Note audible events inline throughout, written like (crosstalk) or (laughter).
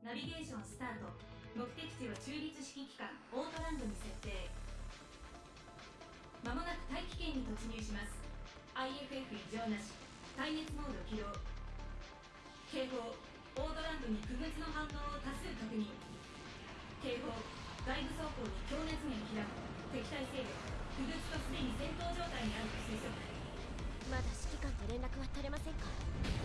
ナビゲーションスタート。目的地は中立指揮機関オートランドに設定。まもなく大気圏に突入します。IFF 異常なし。耐熱モード起動。警報。オートランドに不物の反応を多数確認。警報。外部走行に強熱源開く敵対勢力不物とすでに戦闘状態にあると推測。まだ指揮官と連絡は取れませんか？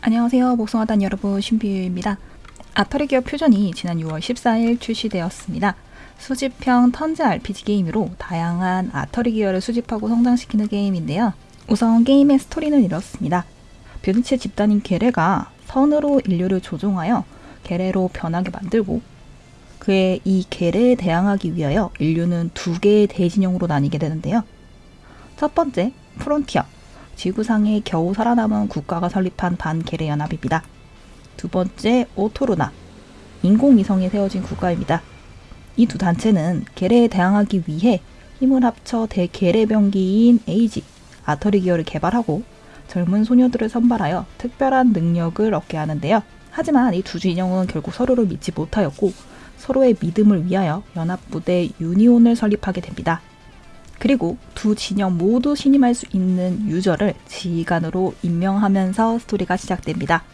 안녕하세요. 목성하단 여러분, 신비유입니다. 아터리 기업 표전이 지난 6월 14일 출시되었습니다. 수집형 턴제 RPG 게임으로 다양한 아터리 기어를 수집하고 성장시키는 게임인데요. 우선 게임의 스토리는 이렇습니다. 뷰니체 집단인 게레가 선으로 인류를 조종하여 게레로 변하게 만들고 그의 이 게레에 대항하기 위하여 인류는 두 개의 대진영으로 나뉘게 되는데요. 첫 번째, 프론티어. 지구상에 겨우 살아남은 국가가 설립한 반괴뢰 연합입니다. 두 번째, 오토로나. 인공위성에 세워진 국가입니다. 이 두 단체는 괴뢰에 대항하기 위해 힘을 합쳐 대괴뢰병기인 AG, 아터리 기어를 개발하고 젊은 소녀들을 선발하여 특별한 능력을 얻게 하는데요. 하지만 이 두 진영은 결국 서로를 믿지 못하였고 서로의 믿음을 위하여 연합부대 유니온을 설립하게 됩니다. 그리고 두 진영 모두 신임할 수 있는 유저를 지휘관으로 임명하면서 스토리가 시작됩니다.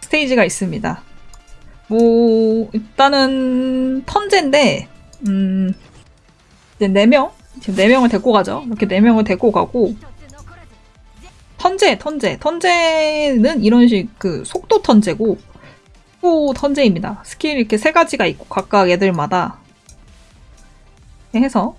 스테이지가 있습니다. 뭐 일단은 턴제인데 음 이제 4명 지금 4명을 데리고 가죠. 이렇게 4명을 데리고 가고 턴제 턴제 턴제는 이런 식 그 속도 턴제고 속도 턴제입니다. 스킬 이렇게 세 가지가 있고 각각 애들마다 해서.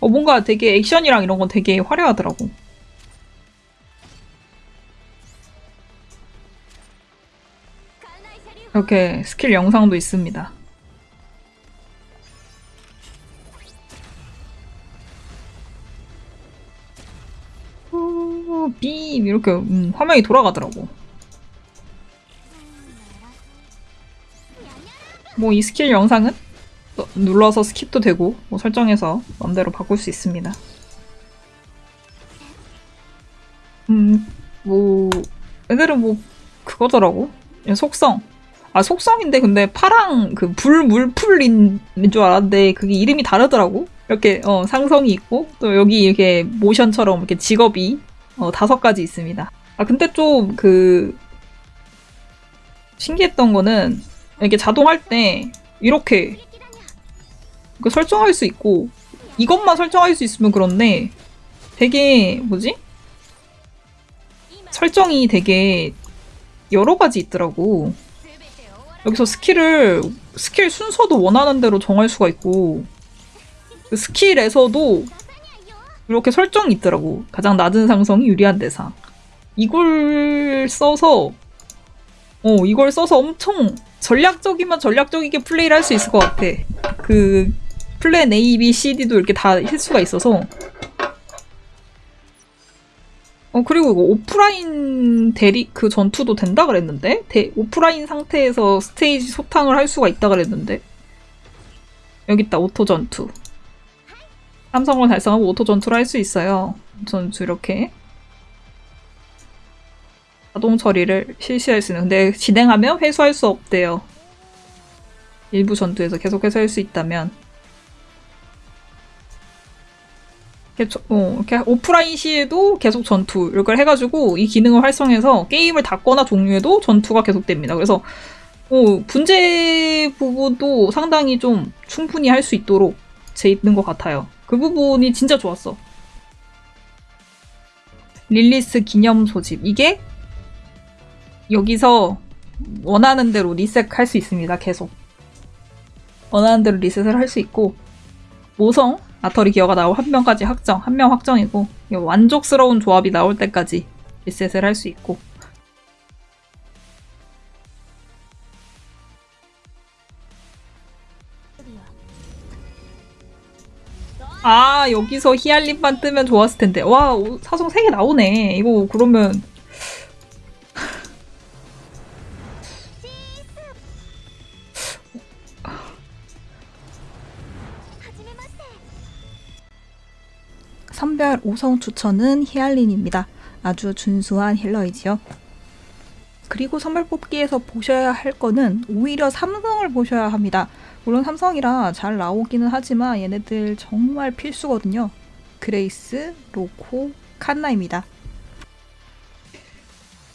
어 뭔가 되게 액션이랑 이런 건 되게 화려하더라고. 이렇게 스킬 영상도 있습니다. 이렇게 음, 화면이 돌아가더라고. 뭐 이 스킬 영상은 또 눌러서 skip도 되고 뭐 설정해서 마음대로 바꿀 수 있습니다. 음, 뭐 애들은 뭐 그거더라고. 속성. 아 속성인데 근데 파랑 그 불 물풀인 줄 알았는데 그게 이름이 다르더라고. 이렇게 어, 상성이 있고 또 여기 이렇게 모션처럼 이렇게 직업이 어, 다섯 가지 있습니다. 아, 근데 좀 그, 신기했던 거는, 이게 자동할 때, 이렇게, 그 설정할 수 있고, 이것만 설정할 수 있으면 그런데, 되게, 뭐지? 설정이 되게 여러 가지 있더라고. 여기서 스킬을, 스킬 순서도 원하는 대로 정할 수가 있고, 그 스킬에서도 이렇게 설정이 있더라고. 가장 낮은 상성이 유리한 대상. 이걸 써서 어 이걸 써서 엄청 전략적이면 전략적이게 플레이를 할 수 있을 것 같아. 그 plan A, B, C, D도 이렇게 다할 수가 있어서 어 그리고 이거 오프라인 대리 그 전투도 된다 그랬는데 대, 오프라인 상태에서 스테이지 소탕을 할 수가 있다 그랬는데 여기 있다 auto 전투 삼성을 달성하고 auto 전투를 할 수 있어요 전투 이렇게 자동 처리를 실시할 수 있는 근데 진행하면 회수할 수 없대요 일부 전투에서 계속해서 할 수 있다면 이렇게, 저- 어, 이렇게 오프라인 시에도 계속 전투 이걸 해가지고 이 기능을 활성해서 게임을 닫거나 종료해도 전투가 계속됩니다. 그래서 어, 분재 부분도 상당히 좀 충분히 할 수 있도록 돼 있는 것 같아요. 그 부분이 진짜 좋았어. 릴리스 기념 소집 이게 여기서 원하는 대로 리셋할 수 있습니다. 계속 원하는 대로 리셋을 할 수 있고 모성 아터리 기어가 나올 한 명까지 확정, 한 명 확정이고 이거 만족스러운 조합이 나올 때까지 리셋을 할 수 있고 아 여기서 히알린만 뜨면 좋았을 텐데 와 오- 사성 3개 나오네 이거 그러면 선별 5성 추천은 히알린입니다. 아주 준수한 healer이지요. 그리고 선발 뽑기에서 보셔야 할 거는 오히려 삼성을 보셔야 합니다. 물론 삼성이라 잘 나오기는 하지만 얘네들 정말 필수거든요. 그레이스, 로코, 칸나입니다.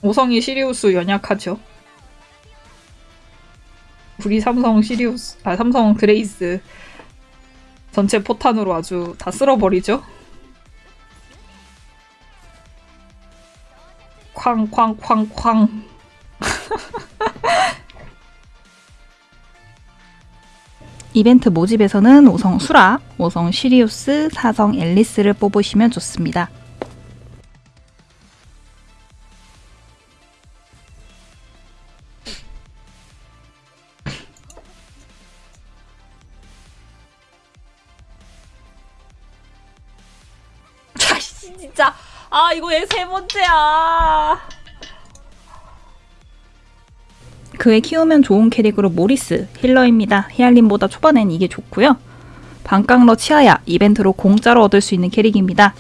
오성이 시리우스 연약하죠. 우리 삼성 시리우스, 아 삼성 그레이스 전체 포탄으로 아주 다 쓸어버리죠. 쾅쾅쾅쾅. (laughs) 이벤트 모집에서는 5성 수라, 5성 시리우스, 4성 앨리스를 뽑으시면 좋습니다. 자씨 (laughs) 진짜 아 이거 얘 세 번째야. 그에 키우면 좋은 캐릭으로 모리스 힐러입니다. 히알린보다 초반엔 이게 좋고요. 반깡러 치아야 이벤트로 공짜로 얻을 수 있는 캐릭입니다.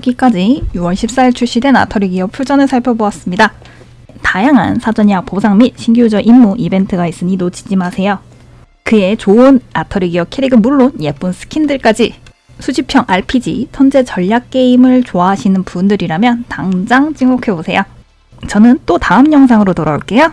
여기까지 6월 14일 출시된 아터리 기어 풀전을 살펴보았습니다. 다양한 사전 예약 보상 및 신규 유저 임무 이벤트가 있으니 놓치지 마세요. 그의 좋은 아터리 기어 캐릭은 물론 예쁜 스킨들까지 수집형 RPG, 턴제 전략 게임을 좋아하시는 분들이라면 당장 찍목해보세요. 저는 또 다음 영상으로 돌아올게요.